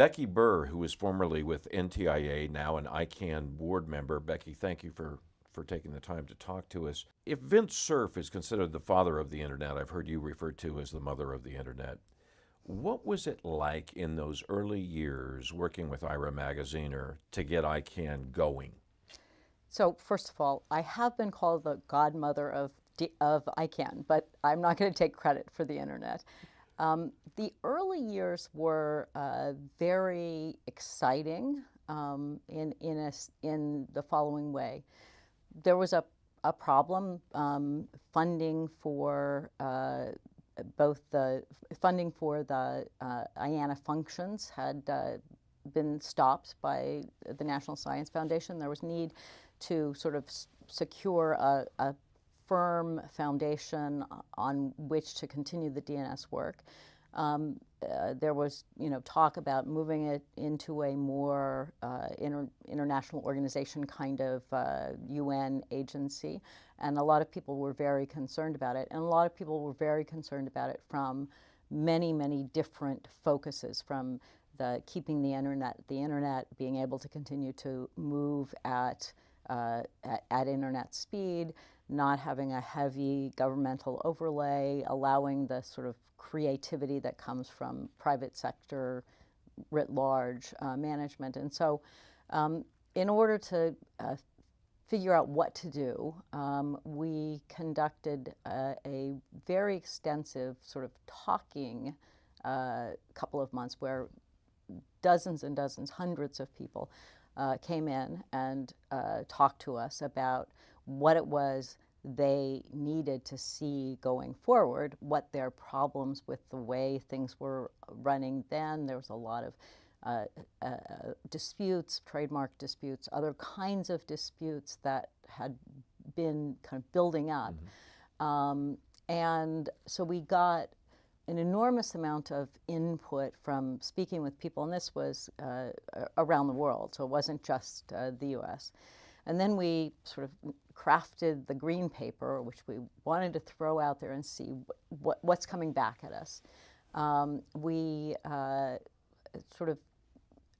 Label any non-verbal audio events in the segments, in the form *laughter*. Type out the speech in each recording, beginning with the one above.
Becky Burr, who was formerly with NTIA, now an ICANN board member. Becky, thank you for, for taking the time to talk to us. If Vint Cerf is considered the father of the internet, I've heard you referred to as the mother of the internet. What was it like in those early years working with Ira Magaziner to get ICANN going? So first of all, I have been called the godmother of, of ICANN, but I'm not going to take credit for the internet. Um, the early years were uh, very exciting um, in, in, a, in the following way. There was a, a problem um, funding for uh, both the funding for the uh, IANA functions had uh, been stopped by the National Science Foundation. There was need to sort of secure a, a firm foundation on which to continue the DNS work. Um, uh, there was, you know, talk about moving it into a more uh, inter international organization kind of uh, UN agency, and a lot of people were very concerned about it. And a lot of people were very concerned about it from many, many different focuses, from the keeping the internet, the internet being able to continue to move at uh, at, at, internet speed, not having a heavy governmental overlay, allowing the sort of creativity that comes from private sector writ large uh, management. And so um, in order to uh, figure out what to do, um, we conducted uh, a very extensive sort of talking uh, couple of months where dozens and dozens, hundreds of people uh, came in and uh, talked to us about what it was they needed to see going forward, what their problems with the way things were running then. There was a lot of uh, uh, disputes, trademark disputes, other kinds of disputes that had been kind of building up. Mm -hmm. um, and so we got an enormous amount of input from speaking with people, and this was uh, around the world, so it wasn't just uh, the US. And then we sort of crafted the green paper, which we wanted to throw out there and see what, what's coming back at us. Um, we uh, sort of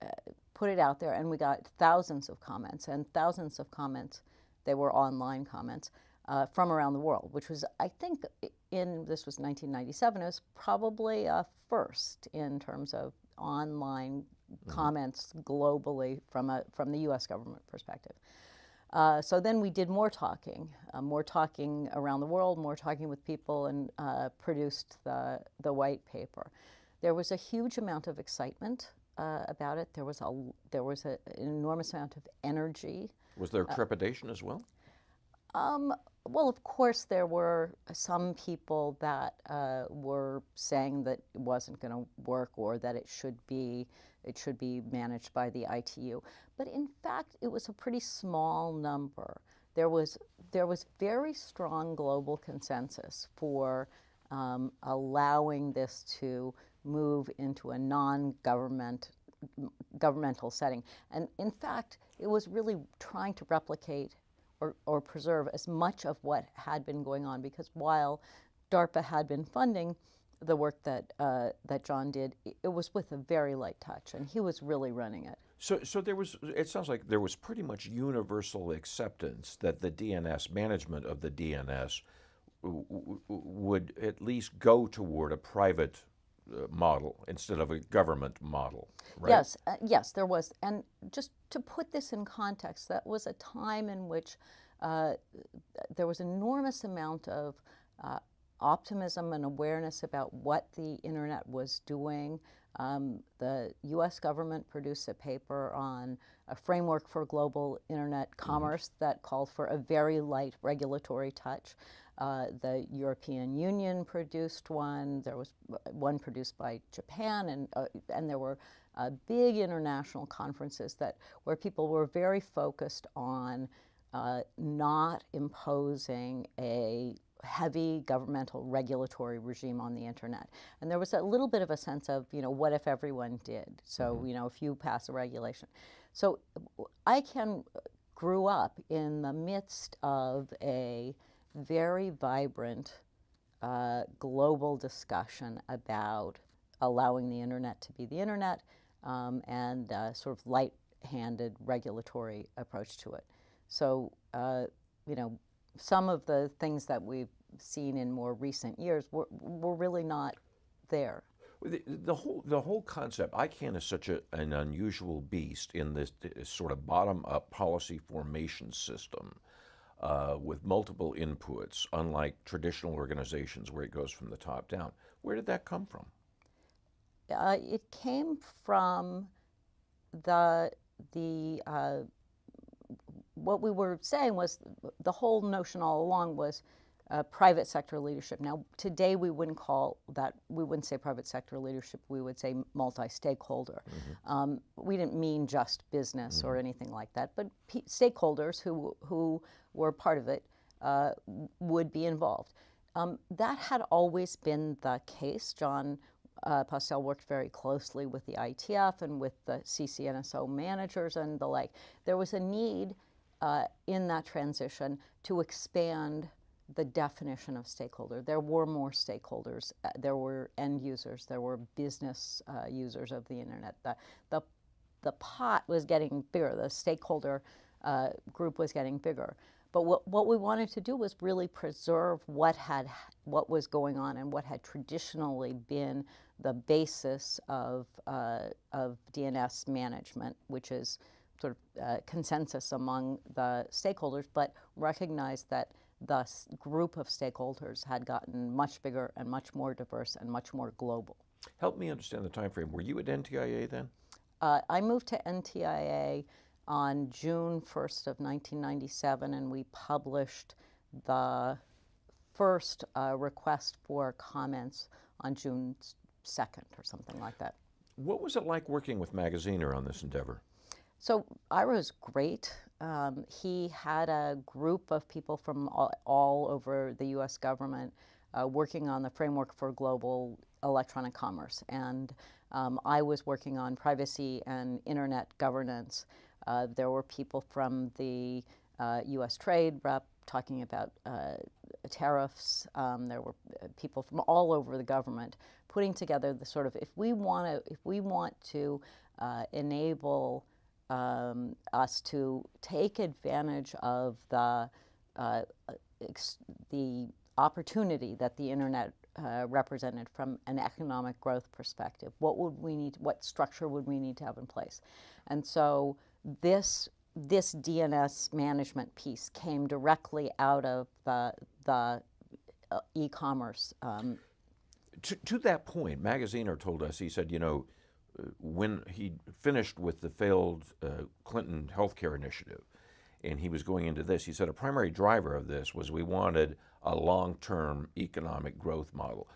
uh, put it out there, and we got thousands of comments, and thousands of comments, they were online comments, uh, from around the world, which was, I think, in, this was 1997, it was probably a first in terms of online mm -hmm. comments globally from, a, from the US government perspective. Uh, so then we did more talking, uh, more talking around the world, more talking with people, and uh, produced the, the white paper. There was a huge amount of excitement uh, about it. There was, a, there was a, an enormous amount of energy. Was there uh, trepidation as well? Um, well, of course, there were some people that uh, were saying that it wasn't going to work or that it should be it should be managed by the ITU. But in fact, it was a pretty small number. There was there was very strong global consensus for um, allowing this to move into a non-government governmental setting. And in fact, it was really trying to replicate or, or preserve as much of what had been going on because while DARPA had been funding the work that, uh, that John did, it was with a very light touch and he was really running it. So, so there was, it sounds like there was pretty much universal acceptance that the DNS, management of the DNS would at least go toward a private model instead of a government model, right? Yes, uh, yes, there was. And just to put this in context, that was a time in which uh, there was enormous amount of uh, optimism and awareness about what the internet was doing. Um, the U.S. government produced a paper on a framework for global internet mm-hmm. commerce mm -hmm. that called for a very light regulatory touch. Uh, the European Union produced one. There was one produced by Japan, and uh, and there were uh, big international conferences that where people were very focused on uh, not imposing a heavy governmental regulatory regime on the internet. And there was a little bit of a sense of, you know, what if everyone did? So, mm -hmm. you know, if you pass a regulation. So ICANN grew up in the midst of a very vibrant uh, global discussion about allowing the internet to be the internet um, and uh, sort of light-handed regulatory approach to it. So, uh, you know, some of the things that we've seen in more recent years were, were really not there. The, the whole the whole concept, ICANN is such a, an unusual beast in this, this sort of bottom-up policy formation system uh, with multiple inputs, unlike traditional organizations where it goes from the top down. Where did that come from? Uh, it came from the the uh, what we were saying was the whole notion all along was uh, private sector leadership. Now, today we wouldn't call that, we wouldn't say private sector leadership, we would say multi stakeholder. Mm-hmm. Um, we didn't mean just business mm-hmm. or anything like that, but stakeholders who, who were part of it uh, would be involved. Um, that had always been the case. John uh, Postel worked very closely with the IETF and with the CCNSO managers and the like. There was a need uh, in that transition to expand the definition of stakeholder. There were more stakeholders. Uh, there were end users. There were business uh, users of the internet. The, the, the pot was getting bigger. The stakeholder uh, group was getting bigger. But what, what we wanted to do was really preserve what had what was going on and what had traditionally been the basis of, uh, of DNS management, which is sort of uh, consensus among the stakeholders, but recognize that the group of stakeholders had gotten much bigger and much more diverse and much more global. Help me understand the time frame. Were you at NTIA then? Uh, I moved to NTIA on June 1st of 1997, and we published the first uh, request for comments on June 2nd or something like that. What was it like working with Magaziner on this endeavor? So Ira was great. Um, he had a group of people from all, all over the U.S. government uh, working on the framework for global electronic commerce, and um, I was working on privacy and internet governance. Uh, there were people from the uh, U.S. Trade rep talking about uh, tariffs. Um, there were uh, people from all over the government putting together the sort of if we want to if we want to uh, enable um, us to take advantage of the, uh, the opportunity that the internet uh, represented from an economic growth perspective. What would we need? What structure would we need to have in place? And so this this DNS management piece came directly out of the the uh, e-commerce. Um, to, to that point, Magaziner told us he said, you know, when he finished with the failed uh, Clinton healthcare initiative, and he was going into this, he said a primary driver of this was we wanted a long-term economic growth model.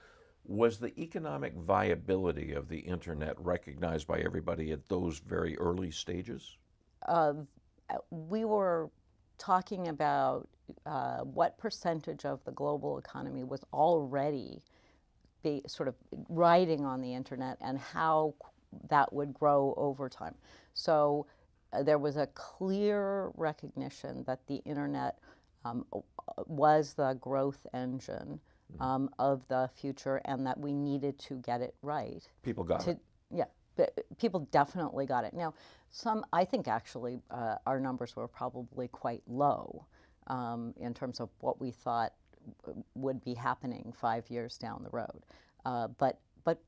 Was the economic viability of the internet recognized by everybody at those very early stages? Uh, we were talking about uh, what percentage of the global economy was already be sort of riding on the internet and how that would grow over time. So uh, there was a clear recognition that the internet um, was the growth engine mm-hmm. um, of the future and that we needed to get it right. People got to, it. Yeah, but people definitely got it. Now, some, I think actually uh, our numbers were probably quite low um, in terms of what we thought would be happening five years down the road. Uh, but but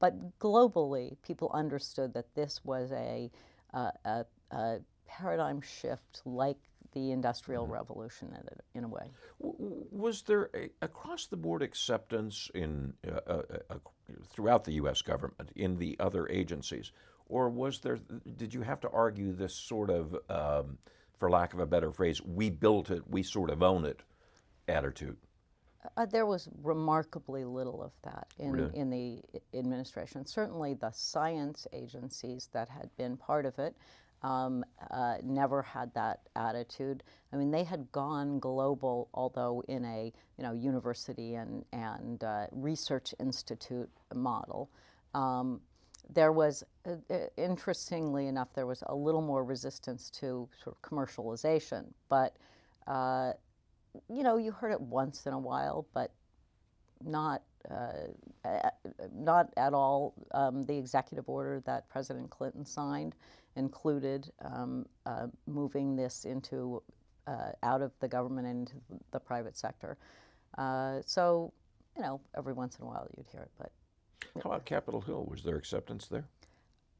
but globally, people understood that this was a, uh, a, a paradigm shift like the Industrial mm-hmm. Revolution in a, in a way. Was there a, across the board acceptance in uh, uh, uh, throughout the U.S. government in the other agencies, or was there? Did you have to argue this sort of, um, for lack of a better phrase, "we built it, we sort of own it" attitude? Uh, there was remarkably little of that in, really? in the administration. Certainly, the science agencies that had been part of it um, uh, never had that attitude. I mean, they had gone global, although in a you know university and and uh, research institute model. Um, there was, uh, uh interestingly enough, there was a little more resistance to sort of commercialization, but uh, you know, you heard it once in a while, but not uh, not at all. Um, the executive order that President Clinton signed included um, uh, moving this into uh, out of the government into the private sector. Uh, so, you know, every once in a while you'd hear it, but How about Capitol Hill? Was there acceptance there?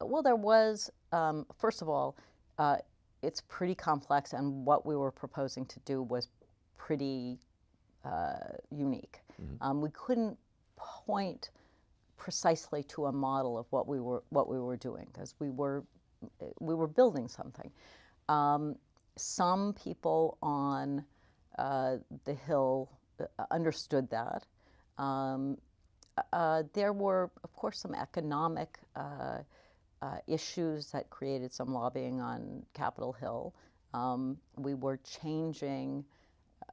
well, there was, um, first of all, uh, it's pretty complex, and what we were proposing to do was pretty uh, unique. Um, we couldn't point precisely to a model of what we were what we were doing because we were we were building something. Um, some people on uh, the hill uh, understood that. Um, uh, there were, of course, some economic uh, uh, issues that created some lobbying on Capitol Hill. Um, we were changing.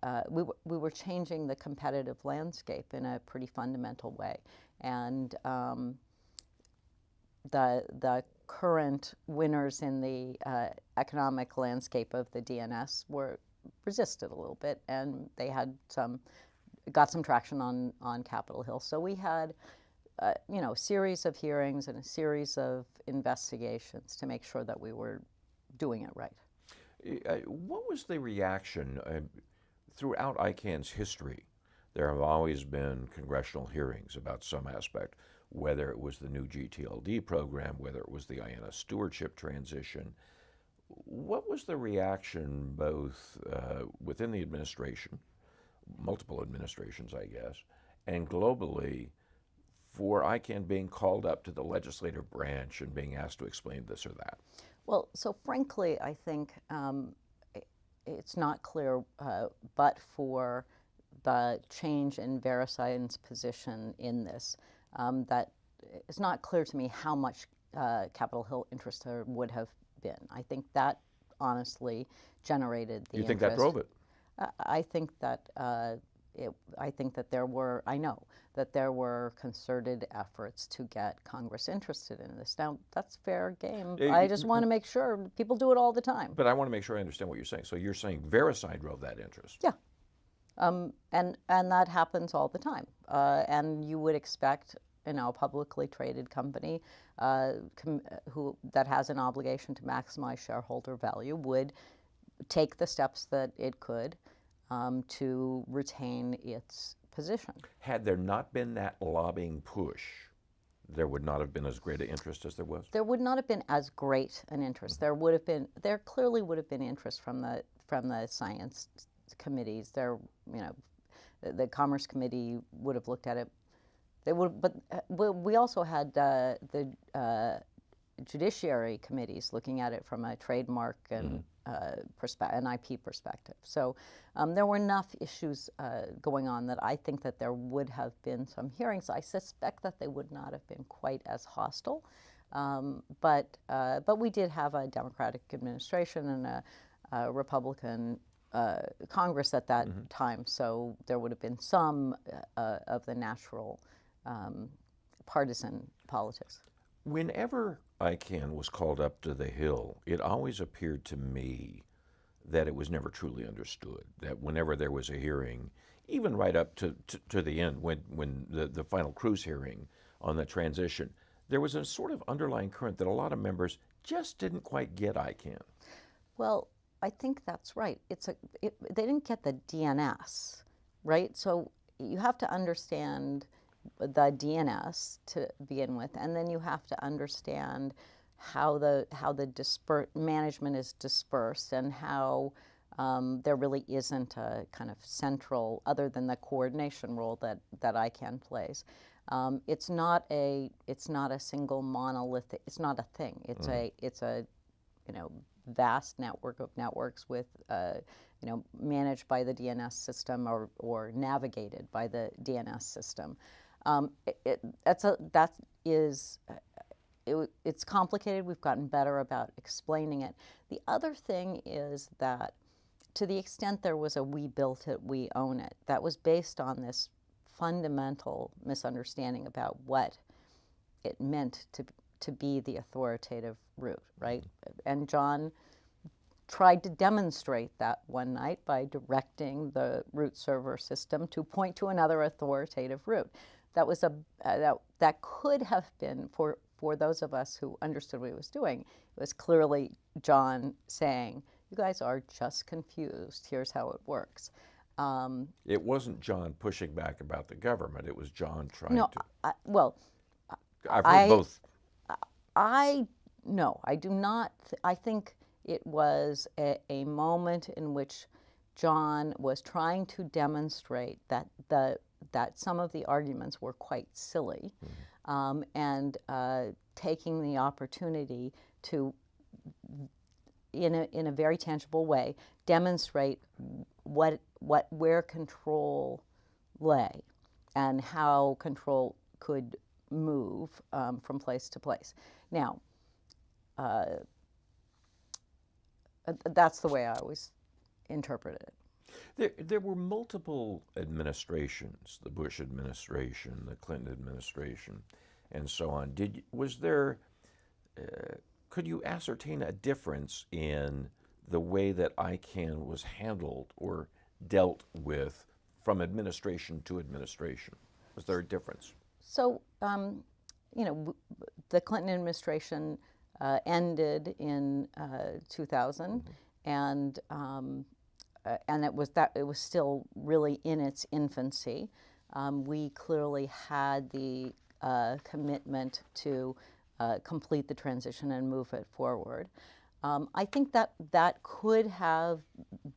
Uh, we, we were changing the competitive landscape in a pretty fundamental way, and um, the the current winners in the uh, economic landscape of the DNS were resisted a little bit, and they had some got some traction on on Capitol Hill. So we had, uh, you know, a series of hearings and a series of investigations to make sure that we were doing it right. What was the reaction uh, throughout ICANN's history? There have always been congressional hearings about some aspect, whether it was the new GTLD program, whether it was the IANA stewardship transition. What was the reaction both uh, within the administration, multiple administrations, I guess, and globally for ICANN being called up to the legislative branch and being asked to explain this or that? Well, so frankly, I think um, it's not clear, uh, but for the change in VeriSign's position in this, um, that it's not clear to me how much uh, Capitol Hill interest there would have been. I think that honestly generated the You think that drove it? I- I think that uh, it, I think that there were I know that there were concerted efforts to get Congress interested in this. Now that's fair game. Eh, I just want to make sure people do it all the time. But I want to make sure I understand what you're saying. So you're saying VeriSign drove that interest? Yeah. Um, and and that happens all the time. Uh, and you would expect, you know, a publicly traded company uh, com- who that has an obligation to maximize shareholder value would take the steps that it could um, to retain its position. Had there not been that lobbying push, there would not have been as great an interest as there was? There would not have been as great an interest. There would have been, there clearly would have been interest from the from the science committees. There, you know, the, the Commerce Committee would have looked at it. They would, but uh, we, also had uh, the uh, judiciary committees looking at it from a trademark and uh, perspe- an IP perspective. So um, there were enough issues uh, going on that I think that there would have been some hearings. I suspect that they would not have been quite as hostile, um, but uh, but we did have a Democratic administration and a, a Republican. Uh, Congress at that time, so there would have been some uh, of the natural um, partisan politics. Whenever ICANN was called up to the Hill, it always appeared to me that it was never truly understood. That whenever there was a hearing, even right up to, to, to the end, when, when the, the final Cruz hearing on the transition, there was a sort of underlying current that a lot of members just didn't quite get ICANN. Well, I think that's right. It's a it, they didn't get the DNS, right? So you have to understand the DNS to begin with, and then you have to understand how the how the disper- management is dispersed and how um, there really isn't a kind of central, other than the coordination role that that ICANN plays. Um, it's not a it's not a single monolithic. It's not a thing. It's a it's a you know vast network of networks with uh, you know managed by the DNS system or, or navigated by the DNS system. Um, it, it, that's a that is uh, it, it's complicated. We've gotten better about explaining it. The other thing is that to the extent there was a we built it, we own it, that was based on this fundamental misunderstanding about what it meant to to be the authoritative root, right? And John tried to demonstrate that one night by directing the root server system to point to another authoritative root. That was a uh, that that could have been for for those of us who understood what he was doing. It was clearly John saying, "You guys are just confused. Here's how it works." Um, It wasn't John pushing back about the government. It was John trying no, to. I, well, I've heard I- both. I no, I do not. th- I think it was a, a moment in which John was trying to demonstrate that the that some of the arguments were quite silly, um, and uh, taking the opportunity to, in a in a very tangible way, demonstrate what what where control lay and how control could move um, from place to place. Now, uh, uh, that's the way I always interpreted it. There, there were multiple administrations: the Bush administration, the Clinton administration, and so on. Did was there? Uh, could you ascertain a difference in the way that ICANN was handled or dealt with from administration to administration? Was there a difference? So, um, you know, the Clinton administration uh, ended in uh, 2000, and um, and it was that it was still really in its infancy. Um, we clearly had the uh, commitment to uh, complete the transition and move it forward. Um, I think that that could have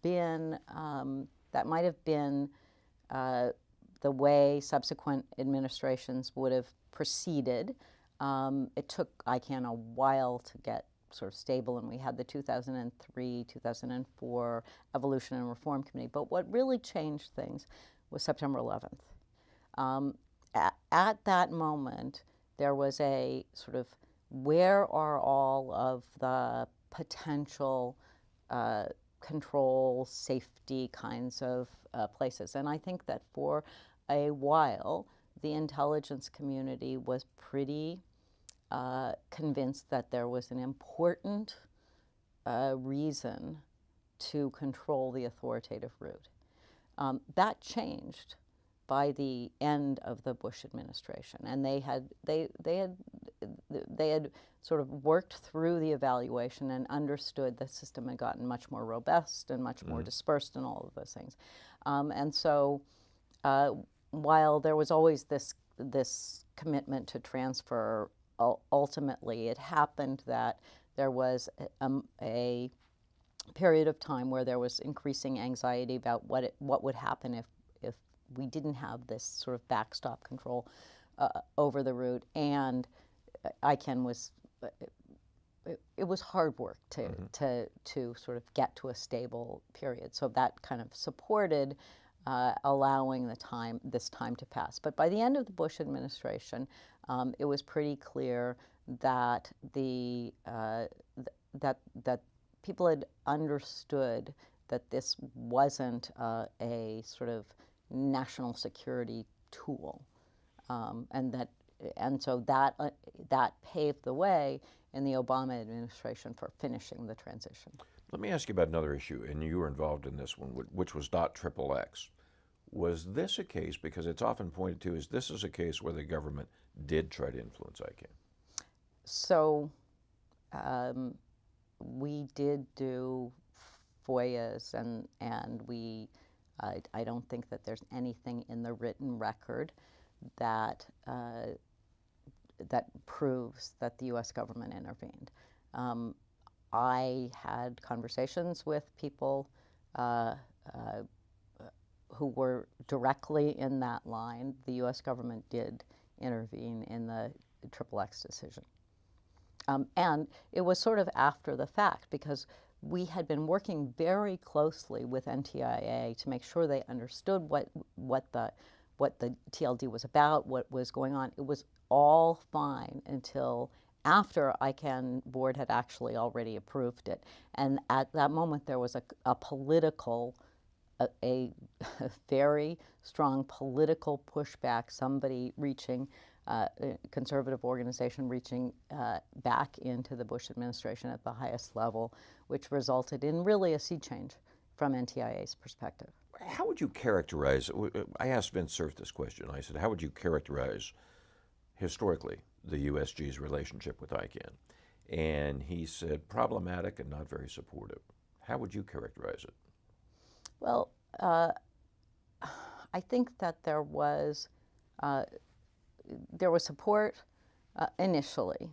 been um, that might have been uh, the way subsequent administrations would have proceeded. Um, it took ICANN a while to get sort of stable, and we had the 2003 2004 Evolution and Reform Committee. But what really changed things was September 11th. Um, at, at that moment, there was a sort of where are all of the potential uh, control, safety kinds of uh, places. And I think that for a while, the intelligence community was pretty uh, convinced that there was an important uh, reason to control the authoritative root. Um, that changed by the end of the Bush administration, and they had they they had they had sort of worked through the evaluation and understood the system had gotten much more robust and much more dispersed and all of those things, um, and so uh, while there was always this this commitment to transfer, ultimately it happened that there was a, um, a period of time where there was increasing anxiety about what it, what would happen if if we didn't have this sort of backstop control uh, over the root, and ICANN was. uh, It, it was hard work to, to, to sort of get to a stable period. So that kind of supported uh, allowing the time, this time to pass. But by the end of the Bush administration, um, it was pretty clear that the uh, th- that that people had understood that this wasn't uh, a sort of national security tool, um, and that and so that uh, that paved the way in the Obama administration for finishing the transition. Let me ask you about another issue, and you were involved in this one, which was dot triple X. Was this a case, because it's often pointed to as this is a case where the government did try to influence ICANN? So um, we did do FOIAs, and and we. I I don't think that there's anything in the written record that uh, that proves that the U.S. government intervened. Um, I had conversations with people uh, uh, who were directly in that line. The U.S. government did intervene in the Triple X decision. Um, and it was sort of after the fact because we had been working very closely with NTIA to make sure they understood what what the what the TLD was about, what was going on. It was all fine until after ICANN board had actually already approved it, and at that moment there was a, a political a, *laughs* a very strong political pushback, somebody reaching uh, a conservative organization reaching uh, back into the Bush administration at the highest level, which resulted in really a sea change from NTIA's perspective. How would you characterize? I asked Vint Cerf this question. I said, "How would you characterize historically the USG's relationship with ICANN?" And he said, "Problematic and not very supportive." How would you characterize it? Well, uh, I think that there was uh, there was support uh, initially.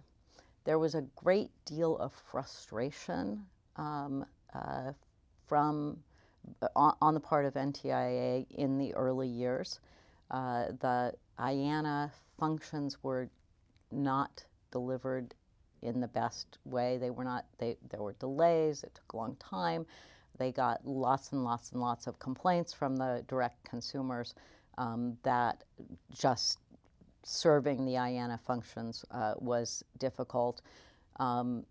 There was a great deal of frustration um, uh, from uh, on, on, the part of NTIA in the early years. Uh, the IANA functions were not delivered in the best way. They were not. They, there were delays. It took a long time. They got lots and lots and lots of complaints from the direct consumers um, that just serving the IANA functions uh, was difficult. Um,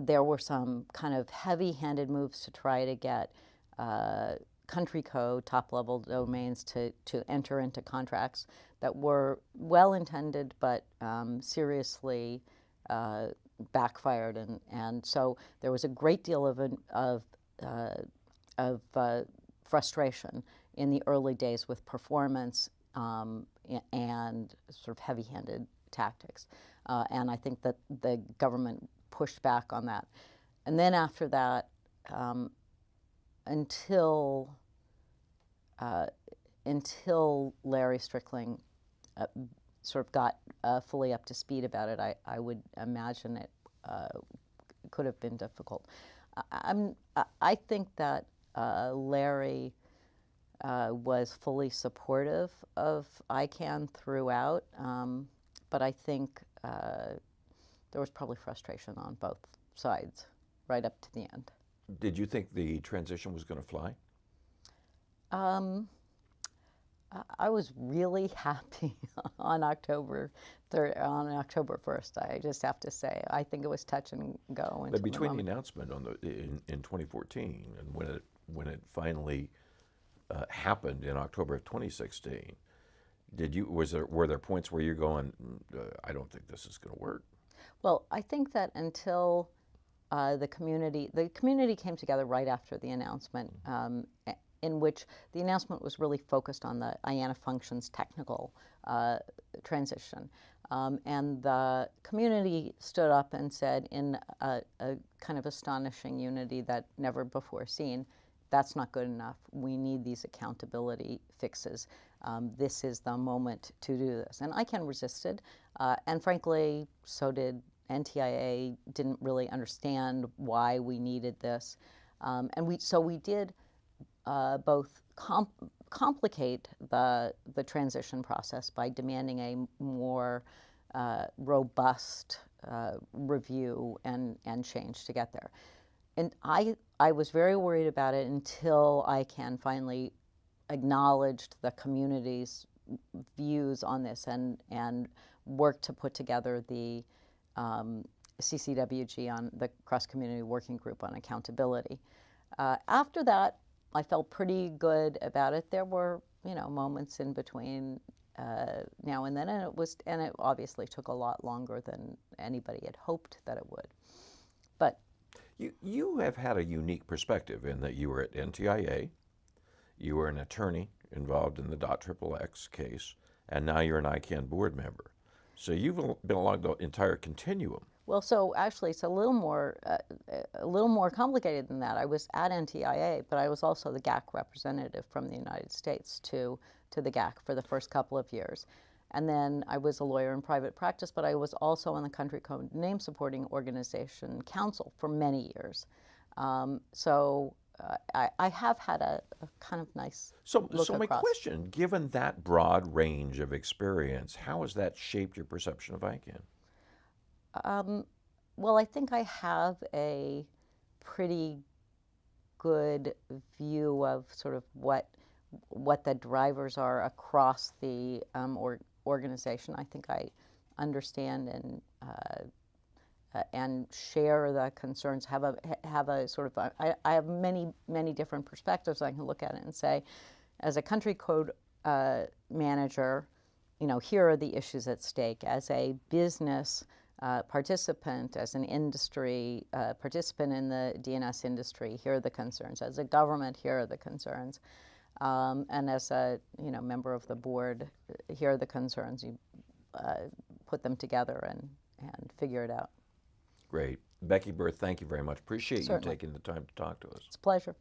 there were some kind of heavy-handed moves to try to get uh, country code top-level domains to, to enter into contracts that were well-intended but um, seriously uh, backfired. And, and so there was a great deal of, of uh, of uh, frustration in the early days with performance um, and sort of heavy-handed tactics. Uh, and I think that the government pushed back on that. And then after that, um, until uh, until Larry Strickling uh, sort of got uh, fully up to speed about it, I, I would imagine it could have been difficult. I'm, I think that uh, Larry uh, was fully supportive of ICANN throughout, um, but I think uh, there was probably frustration on both sides right up to the end. Did you think the transition was going to fly? Um, I was really *laughs* happy on October third, on October first. I just have to say, I think it was touch and go. But between the, the, announcement on the in, in 2014 and when it when it finally uh, happened in October of 2016, did you was there were there points where you're going, mm, uh, I don't think this is going to work? Well, I think that until uh, the community the community came together right after the announcement. Um, in which the announcement was really focused on the IANA functions technical uh, transition. Um, and the community stood up and said in a, a, kind of astonishing unity that never before seen, that's not good enough. We need these accountability fixes. Um, this is the moment to do this. And ICANN resisted, uh, and frankly, so did NTIA, didn't really understand why we needed this. Um, and we, so we did uh, both complicate the, the transition process by demanding a more uh, robust uh, review and, and change to get there. And I, I was very worried about it until ICANN finally acknowledged the community's views on this and, and worked to put together the um, CCWG on the cross community working group on accountability. Uh, after that, I felt pretty good about it. There were, you know, moments in between uh, now and then, and it was, and it obviously took a lot longer than anybody had hoped that it would. But you you have had a unique perspective in that you were at NTIA, you were an attorney involved in the DOT .XXX case, and now you're an ICANN board member. So you've been along the entire continuum. Well, so actually, it's a little more uh, a little more complicated than that. I was at NTIA, but I was also the GAC representative from the United States to to the GAC for the first couple of years, and then I was a lawyer in private practice. But I was also on the Country Code Name Supporting Organization Council for many years. Um, so uh, I, I, have had a, a, kind of nice. So, so my question, given that broad range of experience, how has that shaped your perception of ICANN? Um, well, I think I have a pretty good view of sort of what what the drivers are across the um, or, organization. I think I understand and uh, uh, and share the concerns. Have a have a sort of a, I, I have many many different perspectives. I can look at it and say, as a country code uh, manager you know, here are the issues at stake. As a business uh, participant, as an industry uh, participant in the DNS industry, here are the concerns. As a government, here are the concerns. Um, and as a you know member of the board, here are the concerns. You uh, put them together and and figure it out. Great. Becky Burr, thank you very much. Appreciate Certainly. you taking the time to talk to us. It's a pleasure.